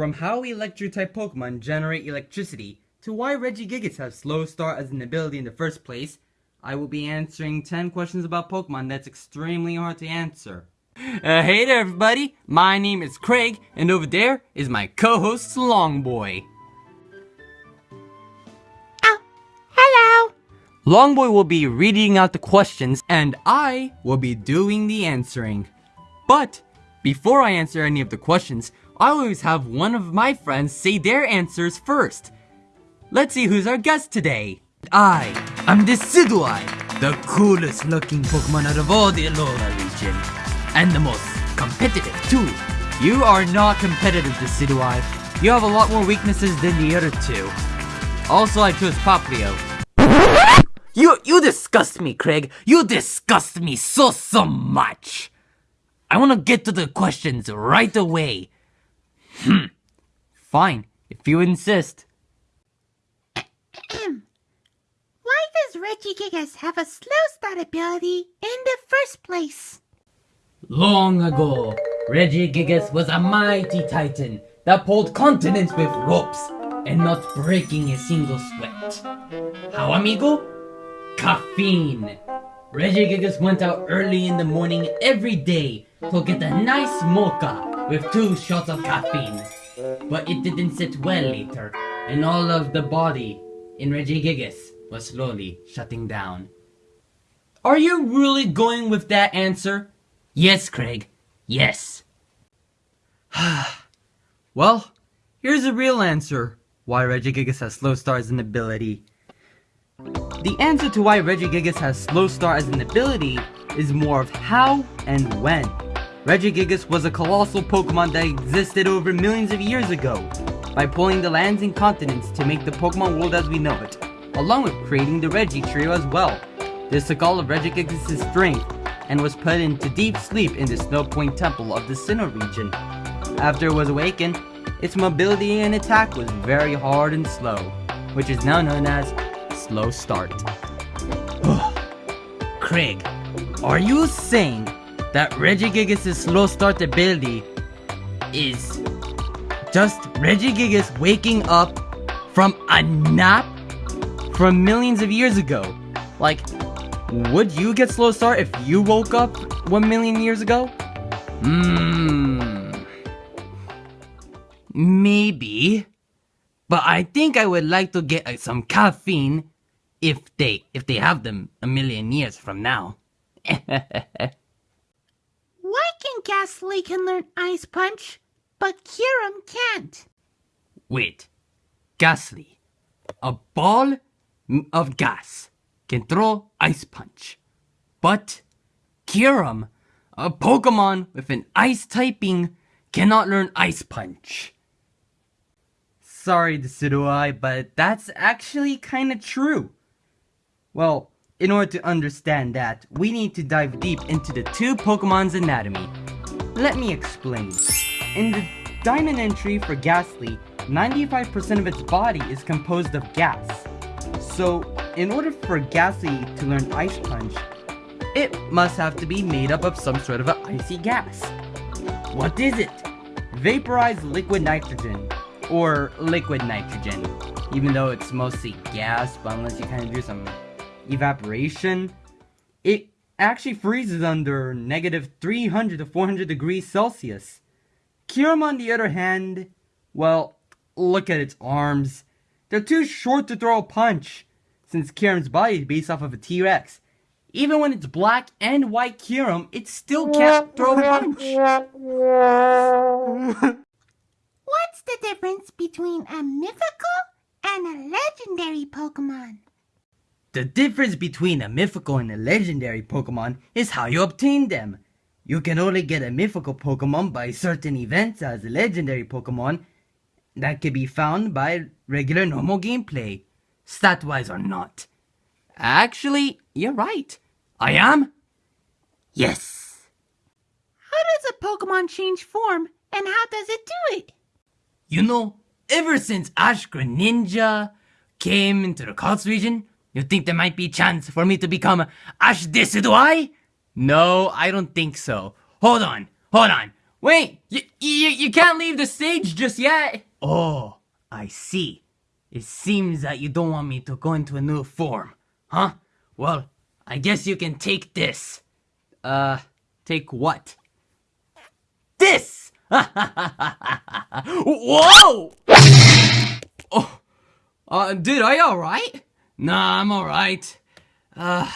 From how electric-type Pokemon generate electricity to why Regigigas has slow start as an ability in the first place, I will be answering 10 questions about Pokemon that's extremely hard to answer. Uh, hey there everybody, my name is Craig, and over there is my co-host Longboy. Oh, hello. Longboy will be reading out the questions, and I will be doing the answering. But, before I answer any of the questions, I always have one of my friends say their answers first. Let's see who's our guest today. I am Decidueye, the coolest looking Pokemon out of all the Alola region. And the most competitive too. You are not competitive, Decidueye. You have a lot more weaknesses than the other two. Also, I chose Popplio. You, you disgust me, Craig. You disgust me so, so much. I want to get to the questions right away. Hmm. Fine, if you insist. Why does Regigigas have a slow start ability in the first place? Long ago, Regigigas was a mighty titan that pulled continents with ropes and not breaking a single sweat. How, amigo? Caffeine. Regigigas went out early in the morning every day to get a nice mocha with two shots of caffeine. But it didn't sit well later, and all of the body in Regigigas was slowly shutting down. Are you really going with that answer? Yes, Craig. Yes. well, here's the real answer. Why Regigigas has slow start as an ability. The answer to why Regigigas has slow start as an ability is more of how and when. Regigigas was a colossal Pokemon that existed over millions of years ago by pulling the lands and continents to make the Pokemon world as we know it, along with creating the Regi trio as well. This took all of Regigigas' strength and was put into deep sleep in the Snowpoint Temple of the Sinnoh region. After it was awakened, its mobility and attack was very hard and slow, which is now known as Slow Start. Craig, are you saying that Regigigas' Slow Start ability is just Regigigas waking up from a nap from millions of years ago? Like, would you get slow start if you woke up one million years ago? Hmm. Maybe. But I think I would like to get uh, some caffeine if they if they have them a million years from now. Why can learn Ice Punch, but Kyurem can't? Wait. Gastly. A ball of gas can throw Ice Punch. But Kyurem, a Pokemon with an Ice typing, cannot learn Ice Punch. Sorry, Decidueye, but that's actually kinda true. Well, in order to understand that, we need to dive deep into the two Pokemon's anatomy. Let me explain. In the diamond entry for Gastly, 95% of its body is composed of gas. So, in order for Gastly to learn Ice Punch, it must have to be made up of some sort of an icy gas. What is it? Vaporized liquid nitrogen, or liquid nitrogen, even though it's mostly gas, but unless you kind of do some evaporation, it actually freezes under negative 300 to 400 degrees Celsius. Kyurem, on the other hand, well, look at its arms. They're too short to throw a punch, since Kyurem's body is based off of a T-Rex. Even when it's black and white Kyurem, it still can't throw a punch. What's the difference between a mythical and a legendary Pokemon? The difference between a mythical and a legendary Pokemon is how you obtain them. You can only get a mythical Pokemon by certain events as a legendary Pokemon that can be found by regular normal gameplay, stat-wise or not. Actually, you're right. I am? Yes. How does a Pokemon change form and how does it do it? You know, ever since Ash Greninja came into the Kalos region, you think there might be a chance for me to become Ash Decidueye? No, I don't think so. Hold on, hold on. Wait, you, you, you can't leave the stage just yet. Oh, I see. It seems that you don't want me to go into a new form, huh? Well, I guess you can take this. Uh, take what? This! Whoa! Oh, uh, dude, are you alright? Nah, I'm alright. Uh,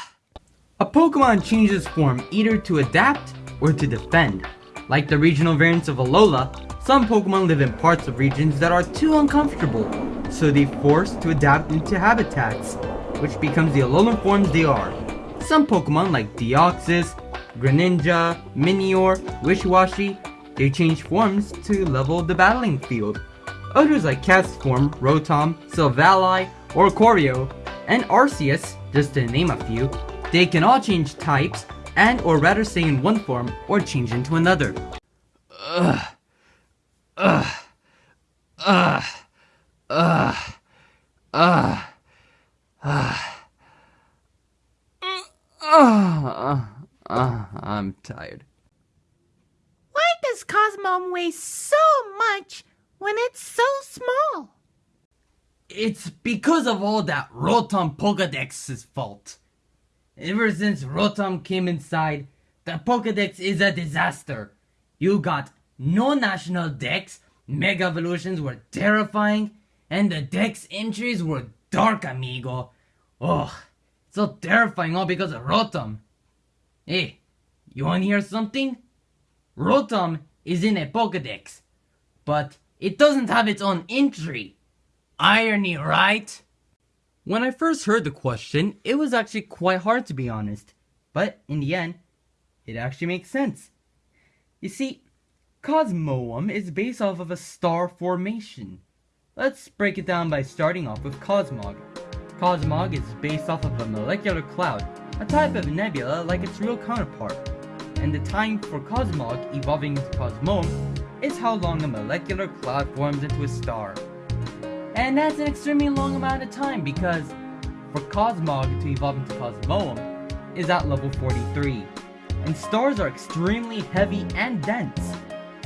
a Pokemon changes form either to adapt or to defend. Like the regional variants of Alola, some Pokemon live in parts of regions that are too uncomfortable, so they forced to adapt into habitats, which becomes the Alolan forms they are. Some Pokemon like Deoxys, Greninja, Minior, Wishiwashi, they change forms to level the battling field. Others like Castform, Rotom, Silvally, Oricorio, and Arceus, just to name a few, they can all change types and or rather stay in one form or change into another. Ugh. Ugh. Ugh. Ugh. Ugh. Ugh. Ugh. Ugh. I'm tired. Why does Cosmo weigh so much when it's so small? It's because of all that Rotom Pokedex's fault. Ever since Rotom came inside, the Pokedex is a disaster. You got no national dex, Mega Evolutions were terrifying, and the dex entries were dark, amigo. Ugh, so terrifying all because of Rotom. Hey, you wanna hear something? Rotom is in a Pokedex, but it doesn't have its own entry. Irony, right? When I first heard the question, it was actually quite hard to be honest. But in the end, it actually makes sense. You see, Cosmoem is based off of a star formation. Let's break it down by starting off with Cosmog. Cosmog is based off of a molecular cloud, a type of nebula like its real counterpart. And the time for Cosmog evolving into Cosmoem is how long a molecular cloud forms into a star. And that's an extremely long amount of time because for Cosmog to evolve into Cosmoem is at level 43. And stars are extremely heavy and dense,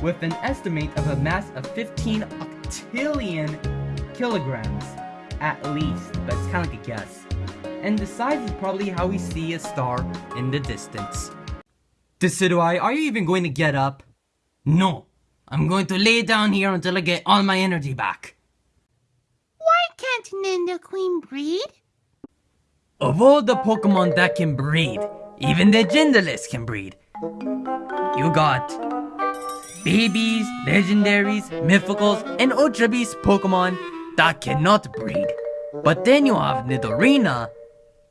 with an estimate of a mass of 15 octillion kilograms at least, but it's kind of like a guess. And the size is probably how we see a star in the distance. Decidueye, are you even going to get up? No, I'm going to lay down here until I get all my energy back. Why can't breed? Of all the Pokemon that can breed, even the genderless can breed. You got babies, legendaries, mythicals, and Ultra Beast Pokemon that cannot breed. But then you have Nidorina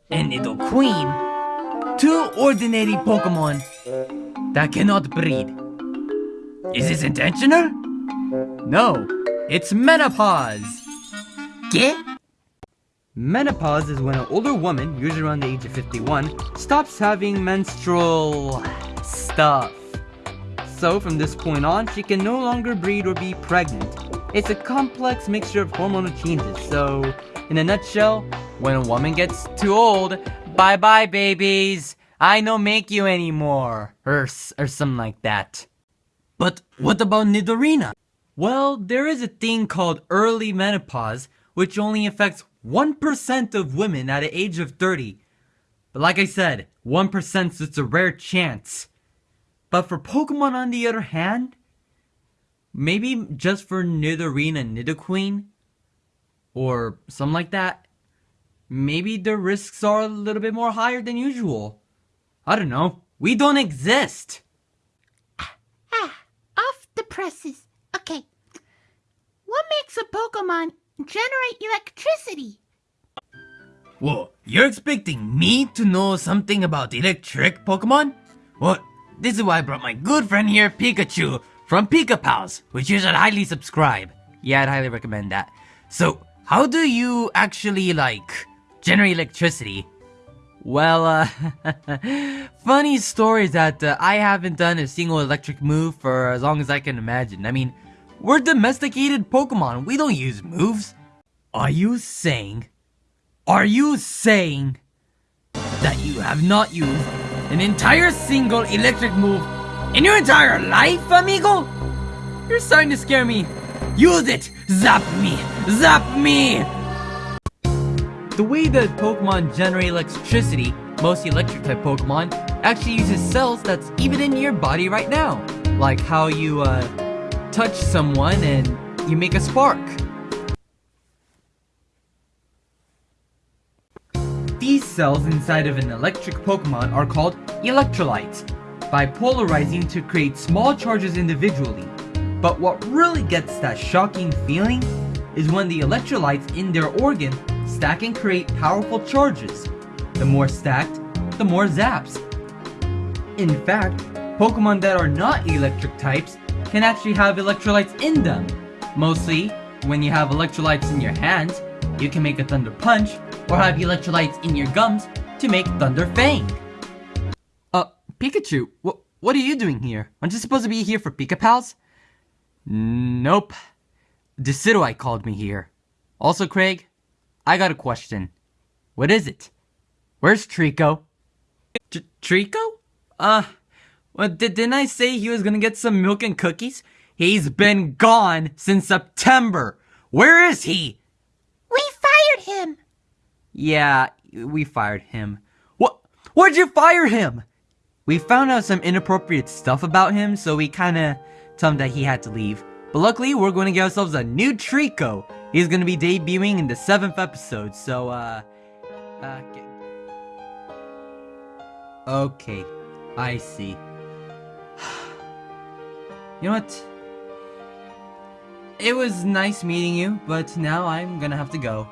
and Nidoqueen, two ordinary Pokemon that cannot breed. Is this intentional? No, it's menopause. Menopause is when an older woman, usually around the age of 51, stops having menstrual stuff. So from this point on, she can no longer breed or be pregnant. It's a complex mixture of hormonal changes, so in a nutshell, when a woman gets too old, bye-bye babies, I no make you anymore, or, or something like that. But what about Nidorina? Well, there is a thing called early menopause, which only affects 1% of women at the age of 30. But like I said, 1% is just a rare chance. But for Pokemon on the other hand, maybe just for Nidorina and Nidoqueen, or something like that, maybe the risks are a little bit more higher than usual. I don't know. We don't exist. Ah, off the presses. Okay. What makes a Pokemon generate electricity? Whoa, you're expecting me to know something about electric Pokemon? What? This is why I brought my good friend here, Pikachu, from Pika Pals, which you should highly subscribe. Yeah, I'd highly recommend that. So, how do you actually, like, generate electricity? Well, uh, funny story that uh, I haven't done a single electric move for as long as I can imagine. I mean, we're domesticated Pokemon. We don't use moves. Are you saying... Are you saying that you have not used an entire single electric move In your entire life, amigo? You're starting to scare me. Use it! Zap me! Zap me! The way that Pokemon generate electricity, most electric type Pokemon, actually uses cells that's even in your body right now. Like how you uh, touch someone and you make a spark. These cells inside of an electric Pokemon are called electrolytes, by polarizing to create small charges individually. But what really gets that shocking feeling is when the electrolytes in their organ stack and create powerful charges. The more stacked, the more zaps. In fact, Pokemon that are not electric types can actually have electrolytes in them. Mostly, when you have electrolytes in your hands, you can make a Thunder Punch, or have electrolytes in your gums to make Thunder Fang. Uh, Pikachu, what, what are you doing here? Aren't you supposed to be here for Pika Pals? Nope. Decidueye called me here. Also, Craig, I got a question. What is it? Where's Treecko? T Treecko? Uh, well, did, didn't I say he was gonna get some milk and cookies? He's been gone since September. Where is he? We fired him. Yeah, we fired him. What? Why'd you fire him? We found out some inappropriate stuff about him, so we kinda told him that he had to leave. But luckily, we're going to get ourselves a new Treecko. He's going to be debuting in the 7th episode, so, uh... uh okay, I see. You know what? It was nice meeting you, but now I'm gonna have to go.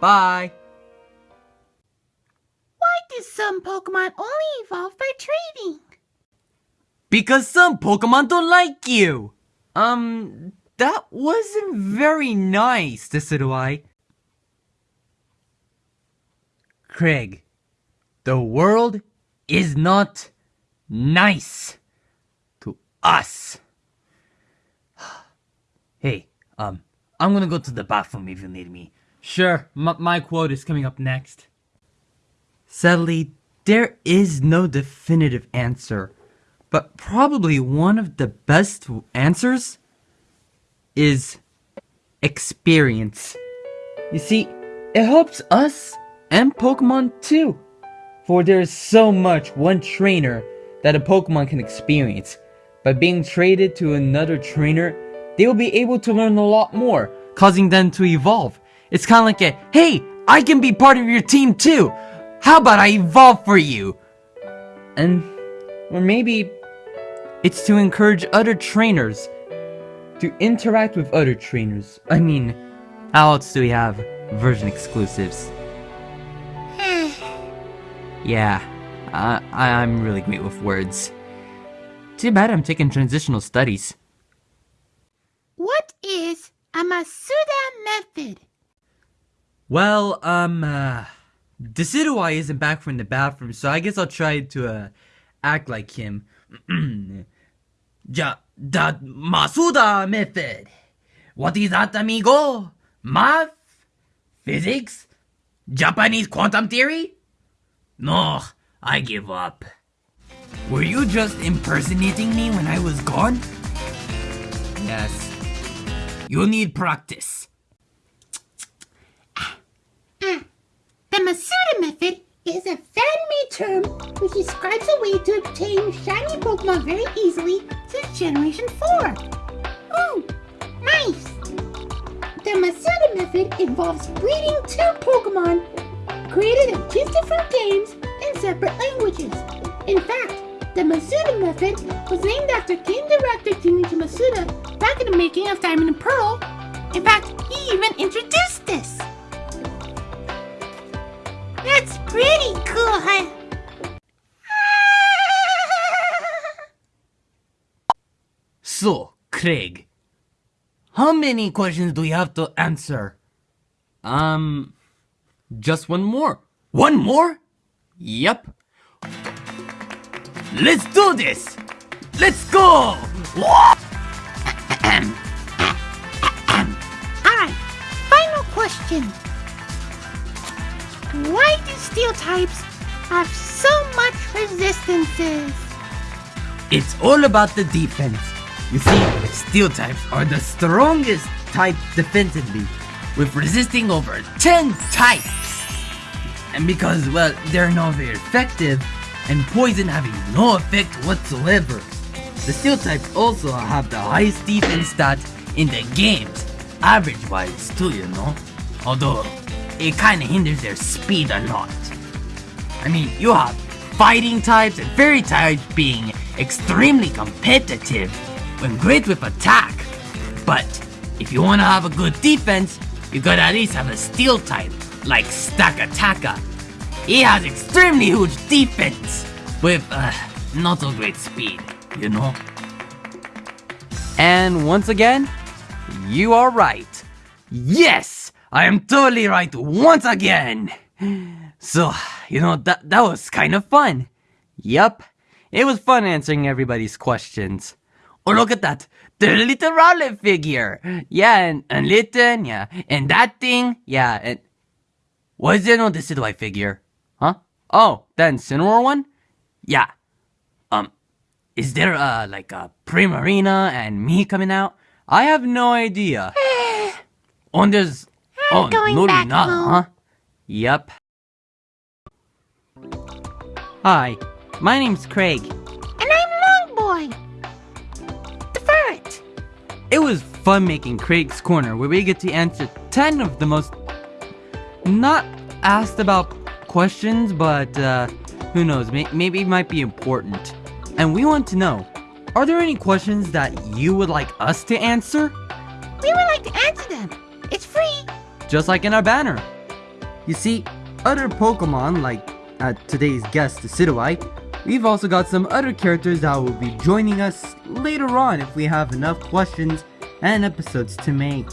Bye! Why do some Pokemon only evolve by trading? Because some Pokemon don't like you! Um, that wasn't very nice, Decidueye. Craig, the world is not nice to us. hey, um, I'm gonna go to the bathroom if you need me. Sure, my quote is coming up next. Sadly, there is no definitive answer but probably one of the best answers is experience. You see, it helps us and Pokemon too. For there is so much one trainer that a Pokemon can experience. By being traded to another trainer, they will be able to learn a lot more, causing them to evolve. It's kind of like a, hey, I can be part of your team too. How about I evolve for you? And, or maybe it's to encourage other trainers to interact with other trainers. I mean, how else do we have version exclusives? yeah, I, I'm really great with words. Too bad I'm taking transitional studies. What is a Masuda method? Well, um, uh, Decidueye isn't back from the bathroom, so I guess I'll try to, uh, act like him. ja, the Masuda method. What is that, amigo? Math? Physics? Japanese quantum theory? No, I give up. Were you just impersonating me when I was gone? Yes. You need practice. Ah. The Masuda method is a fan-made term which describes a way to obtain shiny Pokemon very easily since Generation 4. Ooh, nice! The Masuda method involves breeding two Pokemon created in two different games separate languages. In fact, the Masuda method was named after game director Junichi Masuda back in the making of Diamond and Pearl. In fact, he even introduced this. That's pretty cool, huh? So, Craig, how many questions do we have to answer? Um, just one more. One more? Yep. Let's do this! Let's go! Alright, final question. Why do steel types have so much resistances. It's all about the defense. You see, steel types are the strongest type defensively, with resisting over 10 types. And because, well, they're not very effective, and poison having no effect whatsoever. The steel types also have the highest defense stat in the games, average wise too, you know. Although, it kinda hinders their speed a lot. I mean, you have fighting types and fairy types being extremely competitive when great with attack. But if you wanna have a good defense, you gotta at least have a steel type, like Stakataka. He has extremely huge defense, with uh, not so great speed, you know? And once again, you are right. Yes! I am totally right once again! So, you know, that, that was kind of fun. Yup, it was fun answering everybody's questions. Oh, look at that. The little Rowlet figure. Yeah, and, and Litten, yeah. And that thing, yeah. And why is there no Decidueye figure? Huh? Oh, that Incineroar one? Yeah. Um, is there, uh, like a Primarina and me coming out? I have no idea. and there's... I'm oh, going no, back not, home. huh? Yep. Hi, my name's Craig. And I'm Longboy. The ferret. It was fun making Craig's Corner where we get to answer 10 of the most not asked about questions, but uh, who knows, may- maybe it might be important. And we want to know, are there any questions that you would like us to answer? We would like to answer them. It's free. Just like in our banner. You see, other Pokemon like uh, today's guest, Decidueye, we've also got some other characters that will be joining us later on if we have enough questions and episodes to make.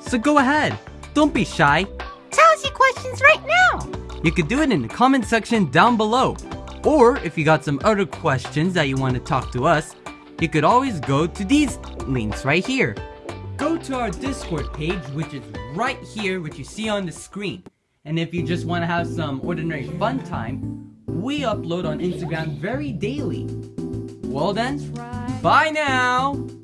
So go ahead, don't be shy. Tell us your questions right now. You could do it in the comment section down below. Or if you got some other questions that you want to talk to us, you could always go to these links right here. Go to our Discord page, which is right here, which you see on the screen. And if you just want to have some ordinary fun time, we upload on Instagram very daily. Well then, bye now!